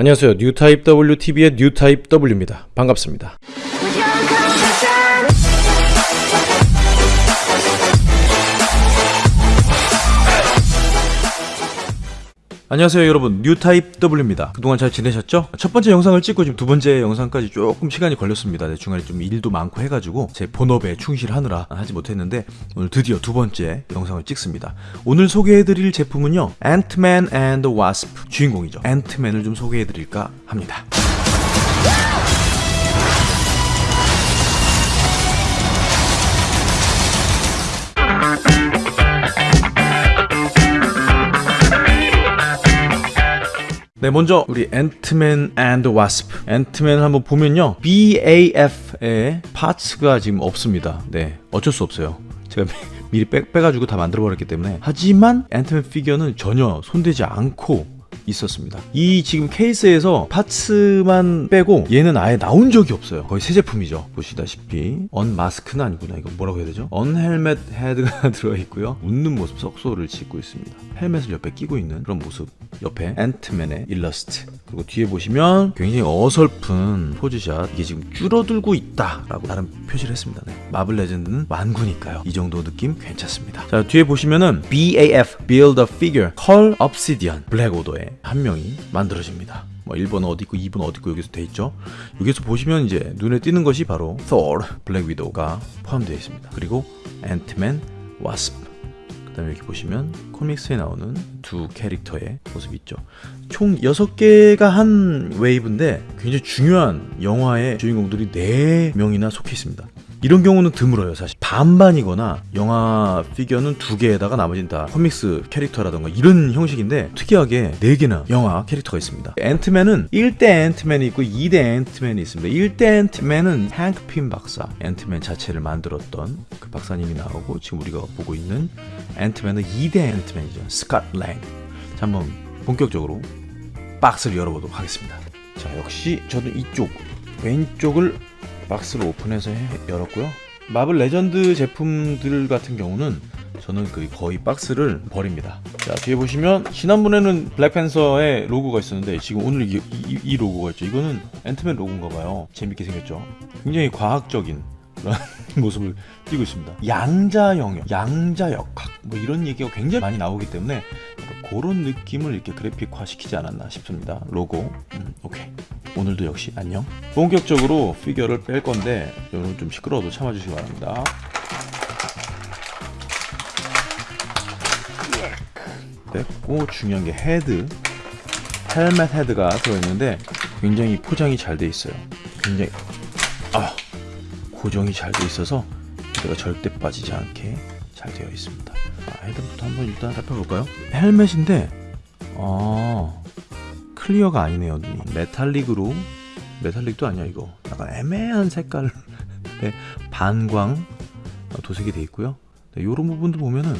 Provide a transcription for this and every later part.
안녕하세요. 뉴타입 WTV의 뉴타입 W입니다. 반갑습니다. 안녕하세요 여러분. 뉴타입 W입니다. 그동안 잘 지내셨죠? 첫 번째 영상을 찍고 지금 두 번째 영상까지 조금 시간이 걸렸습니다. 네, 중간에 좀 일도 많고 해가지고 제 본업에 충실하느라 하지 못했는데 오늘 드디어 두 번째 영상을 찍습니다. 오늘 소개해드릴 제품은요 앤트맨 앤드 와스프 주인공이죠. 앤트맨을 좀 소개해드릴까 합니다 네, 먼저 우리 앤트맨 앤드 와스프. 앤트맨을 한번 보면요. BAF의 parts가 지금 없습니다. 네, 어쩔 수 없어요. 제가 미리 빼, 빼가지고 다 만들어 버렸기 때문에. 하지만 앤트맨 피규어는 전혀 손대지 않고 있었습니다. 이 지금 케이스에서 parts만 빼고 얘는 아예 나온 적이 없어요. 거의 새 제품이죠. 보시다시피 unmask는 아니구나. 이거 뭐라고 해야 되죠? un-helmet 헤드가 들어있고요. 웃는 모습 썩소를 짓고 있습니다. 헬멧을 옆에 끼고 있는 그런 모습. 옆에 앤트맨의 일러스트. 그리고 뒤에 보시면 굉장히 어설픈 포즈샷. 이게 지금 줄어들고 있다 라고 나름 표시를 했습니다. 네. 마블 레전드는 완구니까요. 이 정도 느낌 괜찮습니다. 자 뒤에 보시면은 BAF Build a Figure Cull Obsidian 블랙 오더의 한 명이 만들어집니다. 뭐 1번 어디 있고 2번 어디 있고 여기서 돼 있죠. 여기서 보시면 이제 눈에 띄는 것이 바로 Thor, 블랙 위도우가 포함되어 있습니다. 그리고 앤트맨, 와스프. 그 다음에 여기 보시면 comics에 나오는 두 캐릭터의 모습이 있죠. 총 6개가 한 wave인데 굉장히 중요한 영화의 주인공들이 4명이나 속해 있습니다. 이런 경우는 드물어요 사실. 반반이거나 영화 피규어는 두 개에다가 나머지는 다 comics 캐릭터라던가 이런 형식인데 특이하게 네 개나 영화 캐릭터가 있습니다. 앤트맨은 1대 앤트맨이 있고 2대 앤트맨이 있습니다. 1대 앤트맨은 행크 핌 박사 앤트맨 자체를 만들었던 그 박사님이 나오고 지금 우리가 보고 있는 앤트맨은 2대 앤트맨이죠. 스캇 랭 자, 한번 본격적으로 박스를 열어보도록 하겠습니다. 자 역시 저도 이쪽 왼쪽을 박스를 오픈해서 해, 열었고요. 마블 레전드 제품들 같은 경우는 저는 그 거의 박스를 버립니다. 자 뒤에 보시면 지난번에는 블랙팬서의 로고가 있었는데 지금 오늘 이, 이, 이 로고가 있죠. 이거는 앤트맨 로고인가봐요. 재밌게 생겼죠? 굉장히 과학적인 그런 모습을 띄고 있습니다. 양자 영역, 양자 역학 뭐 이런 얘기가 굉장히 많이 나오기 때문에 그런 느낌을 이렇게 그래픽화 시키지 않았나 싶습니다. 로고. 음, 오케이. 오늘도 역시 안녕. 본격적으로 피규어를 뺄 건데 여러분 좀 시끄러워도 참아주시기 바랍니다. 뺐고 중요한 게 헤드. 헬멧 헤드가 들어있는데 굉장히 포장이 잘 돼 있어요. 굉장히 아 고정이 잘 돼 있어서 헤드가 절대 빠지지 않게 잘 되어 있습니다. 아, 헤드부터 한번 일단 살펴볼까요? 헬멧인데 아 clear가 아니네요 metallic으로. metallic도 아니야 이거. 약간 애매한 색깔의 반광 도색이 되어 있고요. 이런 네, 부분도 보면은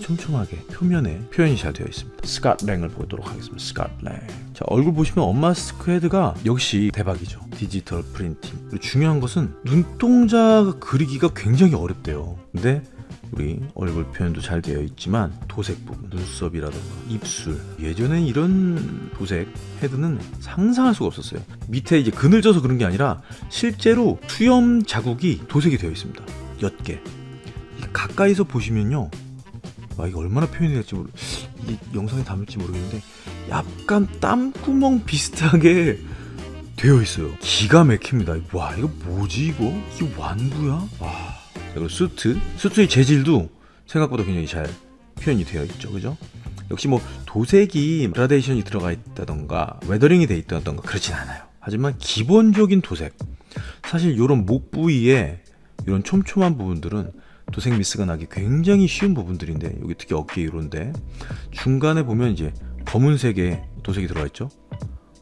촘촘하게 표면에 표현이 잘 되어 있습니다. 스캇랭을 보도록 하겠습니다. 스캇랭. 자 얼굴 보시면 unmask 헤드가 역시 대박이죠. 디지털 프린팅. 중요한 것은 눈동자 그리기가 굉장히 어렵대요. 근데 우리 얼굴 표현도 잘 되어 있지만 도색 부분, 눈썹이라든가 입술. 예전엔 이런 도색 헤드는 상상할 수가 없었어요. 밑에 이제 그늘져서 그런 게 아니라 실제로 수염 자국이 도색이 되어 있습니다. 옅게 가까이서 보시면요. 와 이게 얼마나 표현이 될지 모르 이 영상에 담을지 모르겠는데 약간 땀구멍 비슷하게 되어 있어요. 기가 막힙니다. 와 이거 뭐지 이거? 이게 완구야? 와 그리고 수트 수트의 재질도 생각보다 굉장히 잘 표현이 되어 있죠. 그죠? 역시 뭐 도색이 그라데이션이 들어가 있다던가 weathering이 돼 있다던가 그렇진 않아요. 하지만 기본적인 도색 사실 이런 목 부위에 이런 촘촘한 부분들은 도색 미스가 나기 굉장히 쉬운 부분들인데 여기 특히 어깨 이런데 중간에 보면 이제 검은색의 도색이 들어가 있죠.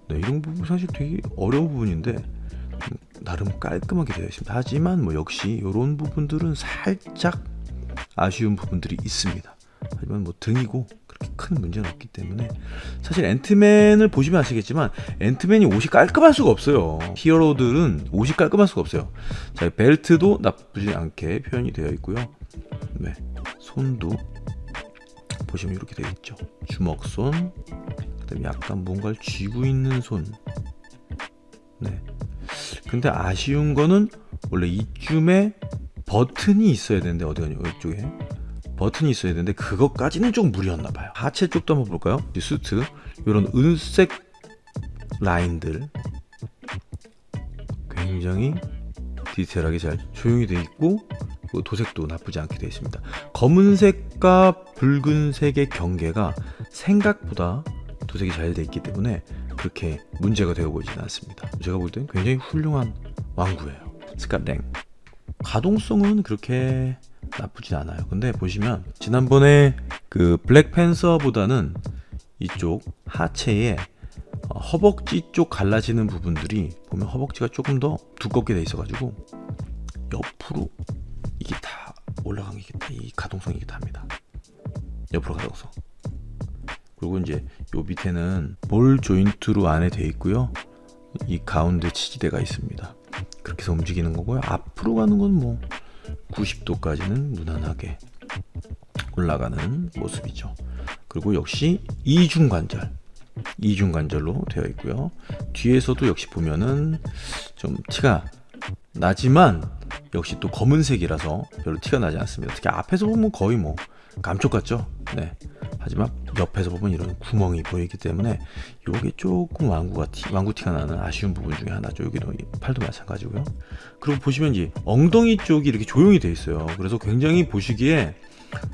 네, 이런 부분 사실 되게 어려운 부분인데 나름 깔끔하게 되어 있습니다. 하지만 뭐 역시 이런 부분들은 살짝 아쉬운 부분들이 있습니다. 하지만 뭐 등이고 그렇게 큰 문제는 없기 때문에 사실 앤트맨을 보시면 아시겠지만 앤트맨이 옷이 깔끔할 수가 없어요. 히어로들은 옷이 깔끔할 수가 없어요. 자 벨트도 나쁘지 않게 표현이 되어 있고요. 네 손도 보시면 이렇게 되어 있죠. 주먹손 그 다음에 약간 뭔가를 쥐고 있는 손. 네. 근데 아쉬운 거는 원래 이쯤에 버튼이 있어야 되는데 어디 가냐 이쪽에 버튼이 있어야 되는데 그것까지는 좀 무리였나 봐요. 하체 쪽도 한번 볼까요? 이 수트 이런 은색 라인들 굉장히 디테일하게 잘 조용히 돼 있고 그 도색도 나쁘지 않게 되어 있습니다. 검은색과 붉은색의 경계가 생각보다 도색이 잘돼 있기 때문에 그렇게 문제가 되어 보이지는 않습니다. 제가 볼땐 굉장히 훌륭한 왕구예요. 스캇랭. 가동성은 그렇게 나쁘진 않아요. 근데 보시면 지난번에 그 블랙팬서보다는 이쪽 하체에 어, 허벅지 쪽 갈라지는 부분들이 보면 허벅지가 조금 더 두껍게 돼 있어 가지고 옆으로 이게 다 올라간 게다이 가동성이 이게 답니다. 옆으로 가동성. 그리고 이제 요 밑에는 볼 조인트로 안에 돼 있고요. 이 가운데 치지대가 있습니다. 그렇게 해서 움직이는 거고요. 앞으로 가는 건 뭐 90도까지는 무난하게 올라가는 모습이죠. 그리고 역시 이중 관절, 이중 관절로 되어 있고요. 뒤에서도 역시 보면은 좀 티가 나지만 역시 또 검은색이라서 별로 티가 나지 않습니다. 특히 앞에서 보면 거의 뭐 감쪽 같죠? 네. 하지만 옆에서 보면 이런 구멍이 보이기 때문에 요게 조금 왕구가 티, 왕구 티가 나는 아쉬운 부분 중에 하나죠. 여기도 팔도 마찬가지고요. 그리고 보시면 이제 엉덩이 쪽이 이렇게 조용히 돼 있어요. 그래서 굉장히 보시기에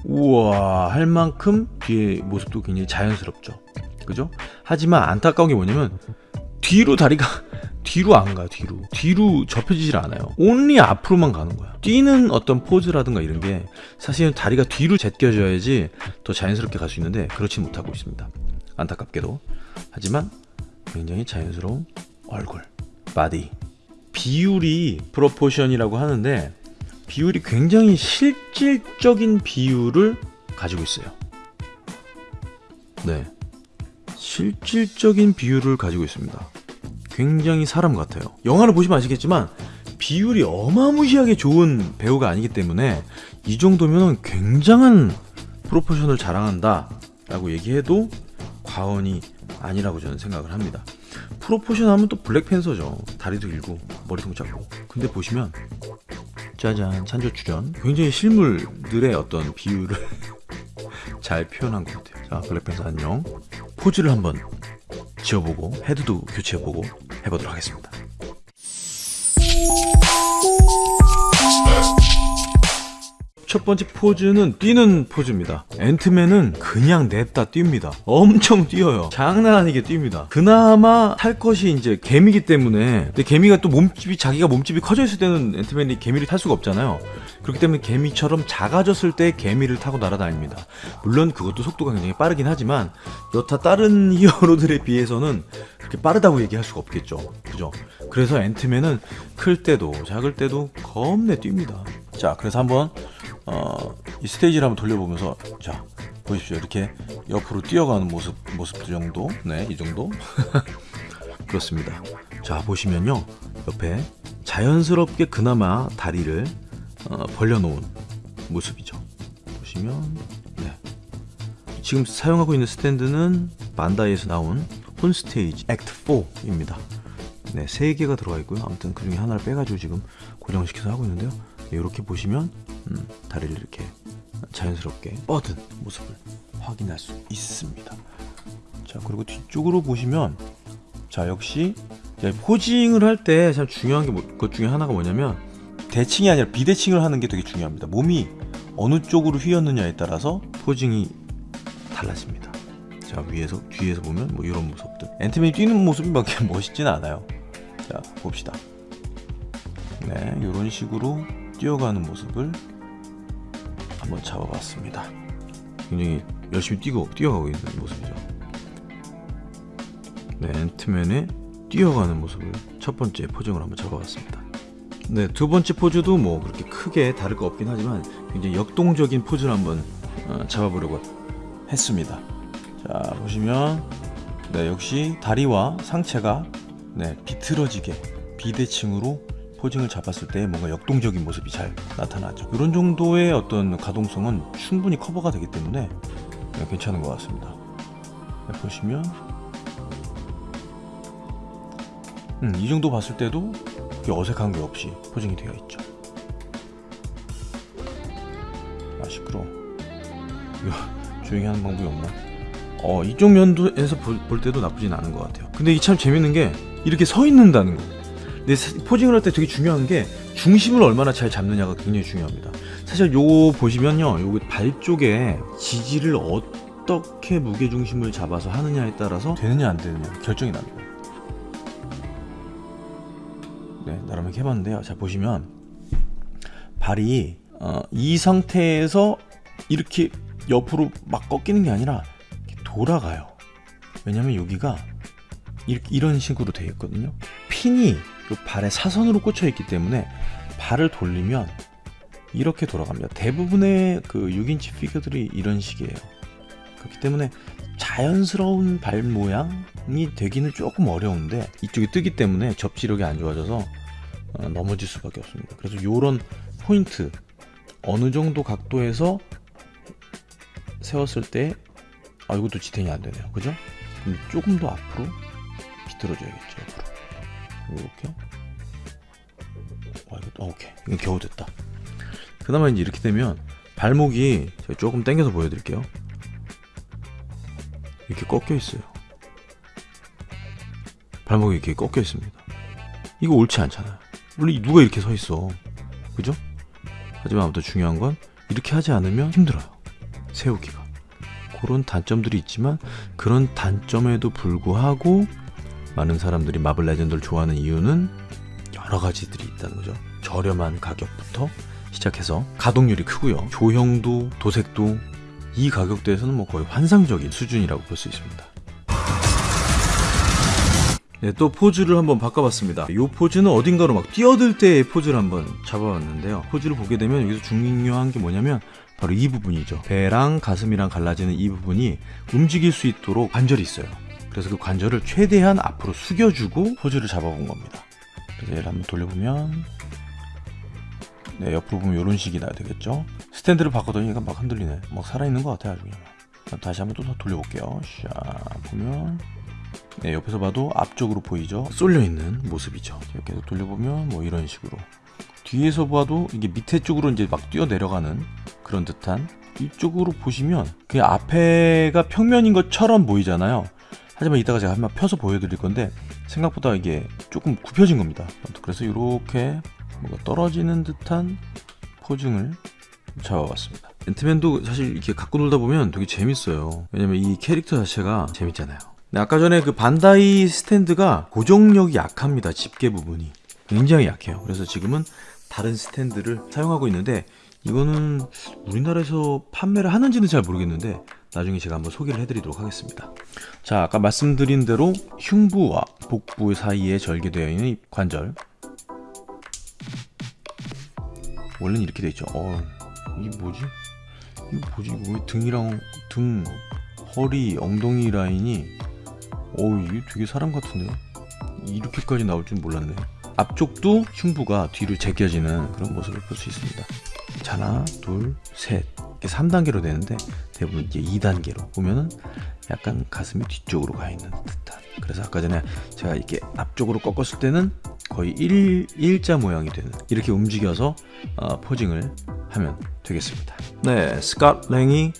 우와 할 만큼 뒤에 모습도 굉장히 자연스럽죠. 그죠? 하지만 안타까운 게 뭐냐면 뒤로 다리가 뒤로 안 가, 뒤로. 뒤로 접혀지질 않아요. only 앞으로만 가는 거야. 뛰는 어떤 포즈라든가 이런 게 사실은 다리가 뒤로 제껴져야지 더 자연스럽게 갈 수 있는데 그렇지 못하고 있습니다. 안타깝게도. 하지만 굉장히 자연스러운 얼굴, 바디. 비율이 proportion이라고 하는데 비율이 굉장히 실질적인 비율을 가지고 있어요. 네. 실질적인 비율을 가지고 있습니다. 굉장히 사람 같아요. 영화를 보시면 아시겠지만 비율이 어마무시하게 좋은 배우가 아니기 때문에 이 정도면 굉장한 프로포션을 자랑한다 라고 얘기해도 과언이 아니라고 저는 생각을 합니다. 프로포션 하면 또 블랙팬서죠. 다리도 길고 머리도 작고. 근데 보시면 짜잔 찬조 출연 굉장히 실물들의 어떤 비율을 잘 표현한 것 같아요. 자 블랙팬서 안녕. 포즈를 한번 지어보고 헤드도 교체해보고 해보도록 하겠습니다. 첫 번째 포즈는 뛰는 포즈입니다. 앤트맨은 그냥 냅다 뜁니다. 엄청 뛰어요. 장난 아니게 뜁니다. 그나마 탈 것이 이제 개미기 때문에 근데 개미가 또 몸집이 자기가 몸집이 커져 있을 때는 앤트맨이 개미를 탈 수가 없잖아요. 그렇기 때문에 개미처럼 작아졌을 때 개미를 타고 날아다닙니다. 물론 그것도 속도가 굉장히 빠르긴 하지만 여타 다른 히어로들에 비해서는 그렇게 빠르다고 얘기할 수가 없겠죠. 그죠? 그래서 앤트맨은 클 때도 작을 때도 겁내 뜁니다. 자, 그래서 한번 어, 이 스테이지를 한번 돌려보면서 자 보십시오. 이렇게 옆으로 뛰어가는 모습 모습 정도. 네 이 정도. 그렇습니다. 자 보시면요. 옆에 자연스럽게 그나마 다리를 어, 벌려놓은 모습이죠. 보시면 네. 지금 사용하고 있는 스탠드는 반다이에서 나온 폰스테이지 액트 4입니다. 네, 세 개가 들어가 있고요. 아무튼 그 중에 하나를 빼가지고 지금 고정시켜서 하고 있는데요. 이렇게 보시면 음, 다리를 이렇게 자연스럽게 뻗은 모습을 확인할 수 있습니다. 자 그리고 뒤쪽으로 보시면 자 역시 포징을 할 때 참 중요한 게 것 중에 하나가 뭐냐면 대칭이 아니라 비대칭을 하는 게 되게 중요합니다. 몸이 어느 쪽으로 휘었느냐에 따라서 포징이 달라집니다. 자 위에서 뒤에서 보면 뭐 이런 모습들 앤트맨이 뛰는 모습이 막 멋있지는 않아요. 자 봅시다. 네 이런 식으로 뛰어가는 모습을 한번 잡아봤습니다. 굉장히 열심히 뛰고 뛰어가고 있는 모습이죠. 네, 앤트맨의 뛰어가는 모습을 첫 번째 포징으로 한번 잡아봤습니다. 네, 두 번째 포즈도 뭐 그렇게 크게 다를 거 없긴 하지만 굉장히 역동적인 포즈를 한번 어, 잡아보려고 했습니다. 자, 보시면 네, 역시 다리와 상체가 네, 비틀어지게 비대칭으로 포징을 잡았을 때 뭔가 역동적인 모습이 잘 나타나죠. 이런 정도의 어떤 가동성은 충분히 커버가 되기 때문에 네, 괜찮은 것 같습니다. 네, 보시면 음, 이 정도 봤을 때도 어색한 게 없이 포징이 되어 있죠. 아 시끄러. 이거 조용히 하는 방법이 없나? 어 이쪽 면도에서 볼, 볼 때도 나쁘진 않은 것 같아요. 근데 이게 참 재밌는 게 이렇게 서 있는다는 거. 근데 사- 포징을 할 때 되게 중요한 게 중심을 얼마나 잘 잡느냐가 굉장히 중요합니다. 사실 요 보시면요, 요발 쪽에 지지를 어떻게 무게 중심을 잡아서 하느냐에 따라서 되느냐 안 되느냐 결정이 납니다. 네, 나름 이렇게 해봤는데요. 자 보시면 발이 어, 이 상태에서 이렇게 옆으로 막 꺾이는 게 아니라 돌아가요. 왜냐면 여기가 이렇게 이런 식으로 되어 있거든요. 핀이 요 발에 사선으로 꽂혀 있기 때문에 발을 돌리면 이렇게 돌아갑니다. 대부분의 그 6인치 피규어들이 이런 식이에요. 그렇기 때문에 자연스러운 발 모양이 되기는 조금 어려운데 이쪽이 뜨기 때문에 접지력이 안 좋아져서 어, 넘어질 수밖에 없습니다. 그래서 이런 포인트 어느 정도 각도에서 세웠을 때 아 이것도 지탱이 안 되네요. 그죠? 조금 더 앞으로 비틀어줘야겠죠. 이렇게. 와 이거 어, 오케이 이거 겨우 됐다. 그나마 이제 이렇게 되면 발목이 제가 조금 당겨서 보여드릴게요. 이렇게 꺾여 있어요. 발목이 이렇게 꺾여 있습니다. 이거 옳지 않잖아요. 물론 누가 이렇게 서 있어. 그죠? 하지만 아무튼 중요한 건 이렇게 하지 않으면 힘들어요. 세우기가. 그런 단점들이 있지만 그런 단점에도 불구하고 많은 사람들이 마블 레전드를 좋아하는 이유는 여러 가지들이 있다는 거죠. 저렴한 가격부터 시작해서 가동률이 크고요. 조형도 도색도 이 가격대에서는 뭐 거의 환상적인 수준이라고 볼 수 있습니다. 네, 또 포즈를 한번 바꿔봤습니다. 이 포즈는 어딘가로 막 뛰어들 때의 포즈를 한번 잡아봤는데요. 포즈를 보게 되면 여기서 중요한 게 뭐냐면 바로 이 부분이죠. 배랑 가슴이랑 갈라지는 이 부분이 움직일 수 있도록 관절이 있어요. 그래서 그 관절을 최대한 앞으로 숙여주고 포즈를 잡아본 겁니다. 그래서 얘를 한번 돌려보면 네, 옆으로 보면 이런 식이 나야 되겠죠. 스탠드를 바꿔더니 얘가 막 흔들리네. 막 살아있는 것 같아요, 아주 그냥. 다시 한번 또 돌려볼게요. 샤, 보면. 네, 옆에서 봐도 앞쪽으로 보이죠? 쏠려있는 모습이죠. 해서 돌려보면 뭐 이런 식으로. 뒤에서 봐도 이게 밑에 쪽으로 이제 막 뛰어 내려가는 그런 듯한 이쪽으로 보시면 그 앞에가 평면인 것처럼 보이잖아요. 하지만 이따가 제가 한번 펴서 보여드릴 건데 생각보다 이게 조금 굽혀진 겁니다. 그래서 이렇게 뭔가 떨어지는 듯한 포징을 잡아봤습니다. 앤트맨도 사실 이렇게 갖고 놀다 보면 되게 재밌어요. 왜냐면 이 캐릭터 자체가 재밌잖아요. 근데 아까 전에 그 반다이 스탠드가 고정력이 약합니다. 집게 부분이 굉장히 약해요. 그래서 지금은 다른 스탠드를 사용하고 있는데 이거는 우리나라에서 판매를 하는지는 잘 모르겠는데 나중에 제가 한번 소개를 해드리도록 하겠습니다. 자, 아까 말씀드린 대로 흉부와 복부 사이에 절개되어 있는 이 관절 원래는 이렇게 돼 있죠. 어, 이게 뭐지? 이거 뭐지? 왜 등이랑 등, 허리, 엉덩이 라인이 어우 이게 되게 사람 같은데요? 이렇게까지 나올 줄 몰랐네. 앞쪽도 흉부가 뒤로 제껴지는 그런 모습을 볼 수 있습니다. 자, 하나, 둘, 셋. 이렇게 3단계로 되는데 대부분 이제 2단계로 보면은 약간 가슴이 뒤쪽으로 가 있는 듯한. 그래서 아까 전에 제가 이렇게 앞쪽으로 꺾었을 때는 거의 일, 일자 모양이 되는 이렇게 움직여서 어, posing을 하면 되겠습니다. 네, 스캇 랭이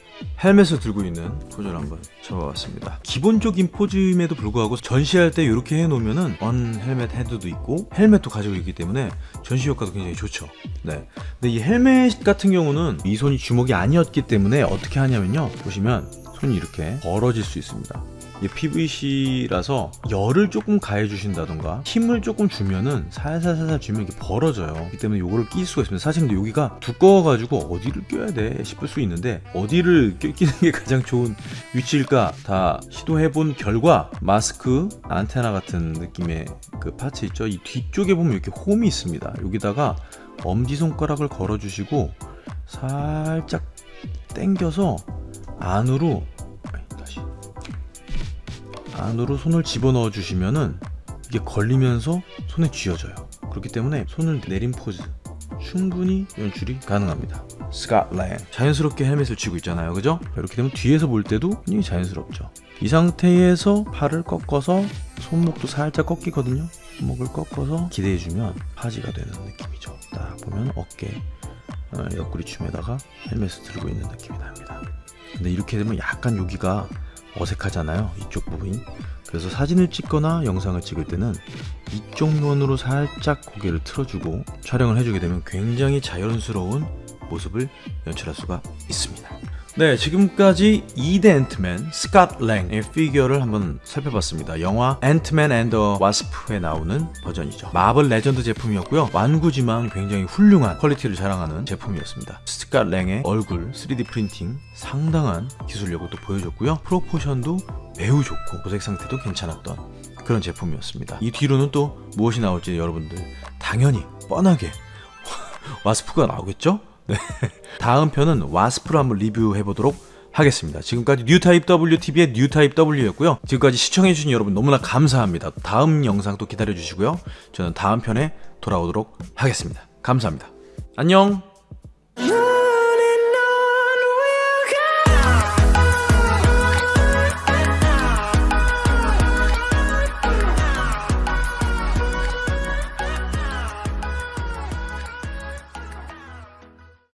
헬멧을 들고 있는 포즈를 한번 잡아봤습니다. 기본적인 포즈임에도 불구하고 전시할 때 이렇게 해놓으면은 unhelmet 헤드도 있고 헬멧도 가지고 있기 때문에 전시 효과도 굉장히 좋죠. 네, 근데 이 헬멧 같은 경우는 이 손이 주먹이 아니었기 때문에 어떻게 하냐면 요, 보시면 손이 이렇게 벌어질 수 있습니다. 이게 PVC라서 열을 조금 가해 주신다던가 힘을 조금 주면은 살살살살 주면 이게 벌어져요. 그렇기 때문에 요거를 낄 수가 있습니다. 사실 근데 여기가 두꺼워가지고 어디를 껴야 돼 싶을 수 있는데 어디를 껴- 끼는 게 가장 좋은 위치일까 다 시도해본 결과 마스크 안테나 같은 느낌의 그 파츠 있죠. 이 뒤쪽에 보면 이렇게 홈이 있습니다. 여기다가 엄지 손가락을 걸어주시고 살짝 당겨서 안으로 다시 안으로 손을 집어넣어 주시면은 이게 걸리면서 손에 쥐어져요. 그렇기 때문에 손을 내린 포즈 충분히 연출이 가능합니다. 스캇랭 자연스럽게 헬멧을 쥐고 있잖아요, 그죠? 이렇게 되면 뒤에서 볼 때도 굉장히 자연스럽죠. 이 상태에서 팔을 꺾어서 손목도 살짝 꺾이거든요. 손목을 꺾어서 기대해주면 파지가 되는 느낌이죠. 딱 보면 어깨 어, 옆구리춤에다가 헬멧을 들고 있는 느낌이 납니다. 근데 이렇게 되면 약간 여기가 어색하잖아요. 이쪽 부분이. 그래서 사진을 찍거나 영상을 찍을 때는 이쪽 면으로 살짝 고개를 틀어주고 촬영을 해주게 되면 굉장히 자연스러운 모습을 연출할 수가 있습니다. 네, 지금까지 2대 앤트맨 스캇 랭의 피규어를 한번 살펴봤습니다. 영화 앤트맨 앤더 와스프에 나오는 버전이죠. 마블 레전드 제품이었고요. 완구지만 굉장히 훌륭한 quality를 자랑하는 제품이었습니다. 스캇 랭의 얼굴 3D 프린팅 상당한 기술력을 또 보여줬고요. proportion도 매우 좋고 도색 상태도 괜찮았던 그런 제품이었습니다. 이 뒤로는 또 무엇이 나올지 여러분들 당연히 뻔하게 와스프가 나오겠죠? 네. 다음 편은 와스프로 한번 리뷰해 보도록 하겠습니다. 지금까지 뉴타입 WTV의 뉴타입 W였고요. 지금까지 시청해주신 여러분 너무나 감사합니다. 다음 영상 또 기다려주시고요. 저는 다음 편에 돌아오도록 하겠습니다. 감사합니다. 안녕!